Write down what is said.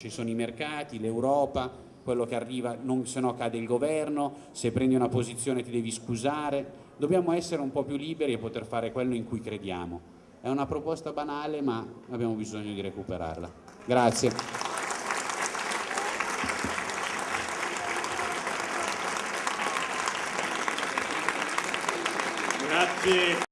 Ci sono i mercati, l'Europa, quello che arriva, non, se no cade il governo, se prendi una posizione ti devi scusare. Dobbiamo essere un po' più liberi e poter fare quello in cui crediamo. È una proposta banale ma abbiamo bisogno di recuperarla. Grazie. Grazie.